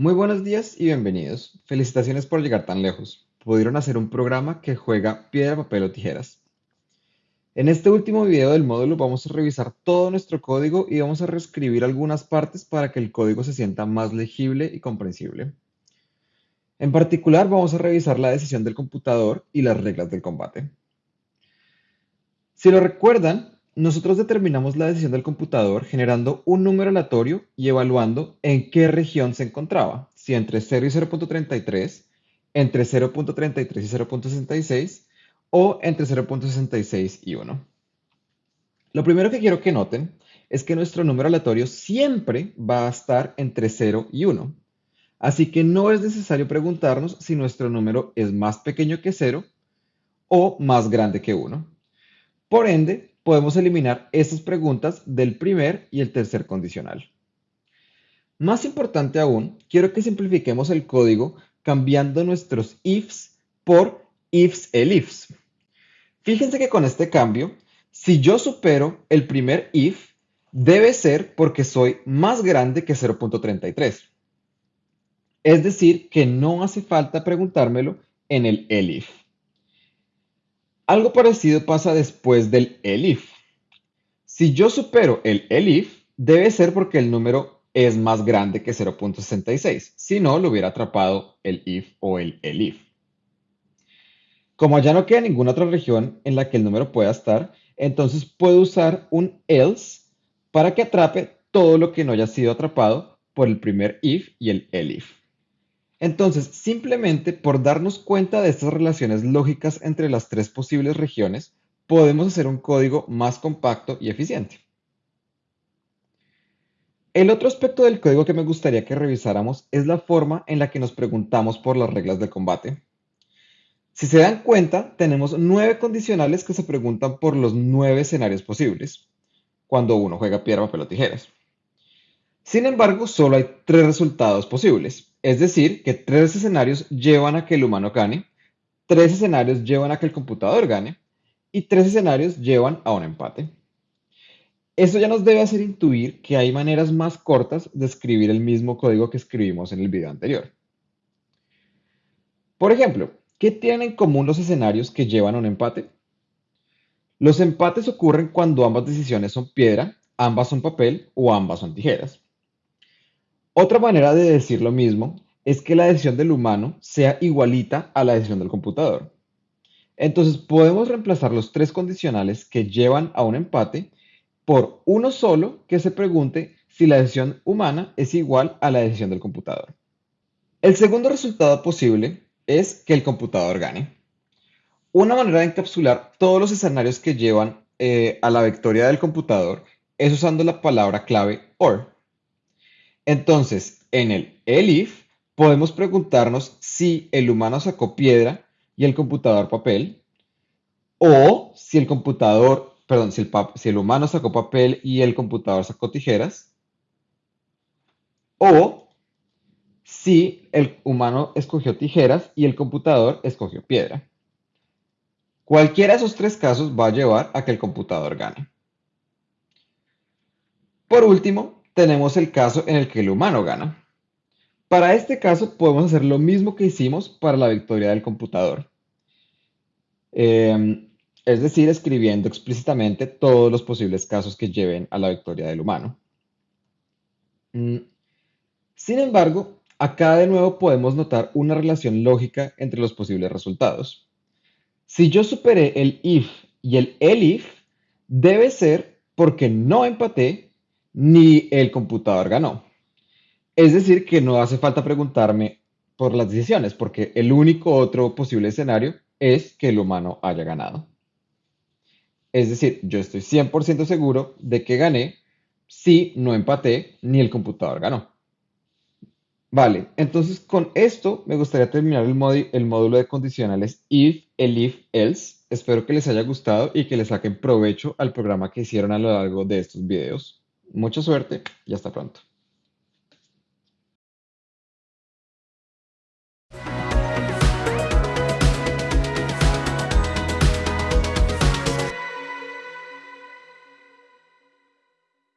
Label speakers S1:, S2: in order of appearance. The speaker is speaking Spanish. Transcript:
S1: Muy buenos días y bienvenidos. Felicitaciones por llegar tan lejos. Pudieron hacer un programa que juega piedra, papel o tijeras. En este último video del módulo vamos a revisar todo nuestro código y vamos a reescribir algunas partes para que el código se sienta más legible y comprensible. En particular vamos a revisar la decisión del computador y las reglas del combate. Si lo recuerdan, nosotros determinamos la decisión del computador generando un número aleatorio y evaluando en qué región se encontraba, si entre 0 y 0.33, entre 0.33 y 0.66 o entre 0.66 y 1. Lo primero que quiero que noten es que nuestro número aleatorio siempre va a estar entre 0 y 1. Así que no es necesario preguntarnos si nuestro número es más pequeño que 0 o más grande que 1. Por ende, podemos eliminar estas preguntas del primer y el tercer condicional. Más importante aún, quiero que simplifiquemos el código cambiando nuestros ifs por ifs elifs. Fíjense que con este cambio, si yo supero el primer if, debe ser porque soy más grande que 0.33. Es decir, que no hace falta preguntármelo en el elif. Algo parecido pasa después del elif. Si yo supero el elif, debe ser porque el número es más grande que 0.66. Si no, lo hubiera atrapado el if o el elif. Como ya no queda ninguna otra región en la que el número pueda estar, entonces puedo usar un else para que atrape todo lo que no haya sido atrapado por el primer if y el elif. Entonces, simplemente por darnos cuenta de estas relaciones lógicas entre las tres posibles regiones, podemos hacer un código más compacto y eficiente. El otro aspecto del código que me gustaría que revisáramos es la forma en la que nos preguntamos por las reglas de combate. Si se dan cuenta, tenemos nueve condicionales que se preguntan por los nueve escenarios posibles cuando uno juega piedra, papel o tijeras. Sin embargo, solo hay tres resultados posibles. Es decir, que tres escenarios llevan a que el humano gane, tres escenarios llevan a que el computador gane y tres escenarios llevan a un empate. Esto ya nos debe hacer intuir que hay maneras más cortas de escribir el mismo código que escribimos en el video anterior. Por ejemplo, ¿qué tienen en común los escenarios que llevan a un empate? Los empates ocurren cuando ambas decisiones son piedra, ambas son papel o ambas son tijeras. Otra manera de decir lo mismo es que la decisión del humano sea igualita a la decisión del computador. Entonces podemos reemplazar los tres condicionales que llevan a un empate por uno solo que se pregunte si la decisión humana es igual a la decisión del computador. El segundo resultado posible es que el computador gane. Una manera de encapsular todos los escenarios que llevan eh, a la victoria del computador es usando la palabra clave OR. Entonces, en el elif podemos preguntarnos si el humano sacó piedra y el computador papel, o si el computador, perdón, si el, si el humano sacó papel y el computador sacó tijeras, o si el humano escogió tijeras y el computador escogió piedra. Cualquiera de esos tres casos va a llevar a que el computador gane. Por último, tenemos el caso en el que el humano gana. Para este caso podemos hacer lo mismo que hicimos para la victoria del computador. Em, es decir, escribiendo explícitamente todos los posibles casos que lleven a la victoria del humano. Mm, sin embargo, acá de nuevo podemos notar una relación lógica entre los posibles resultados. Si yo superé el if y el elif, debe ser porque no empaté ni el computador ganó. Es decir, que no hace falta preguntarme por las decisiones, porque el único otro posible escenario es que el humano haya ganado. Es decir, yo estoy 100% seguro de que gané si no empaté ni el computador ganó. Vale, entonces con esto me gustaría terminar el, el módulo de condicionales if, elif, else. Espero que les haya gustado y que les saquen provecho al programa que hicieron a lo largo de estos videos. Mucha suerte y hasta pronto.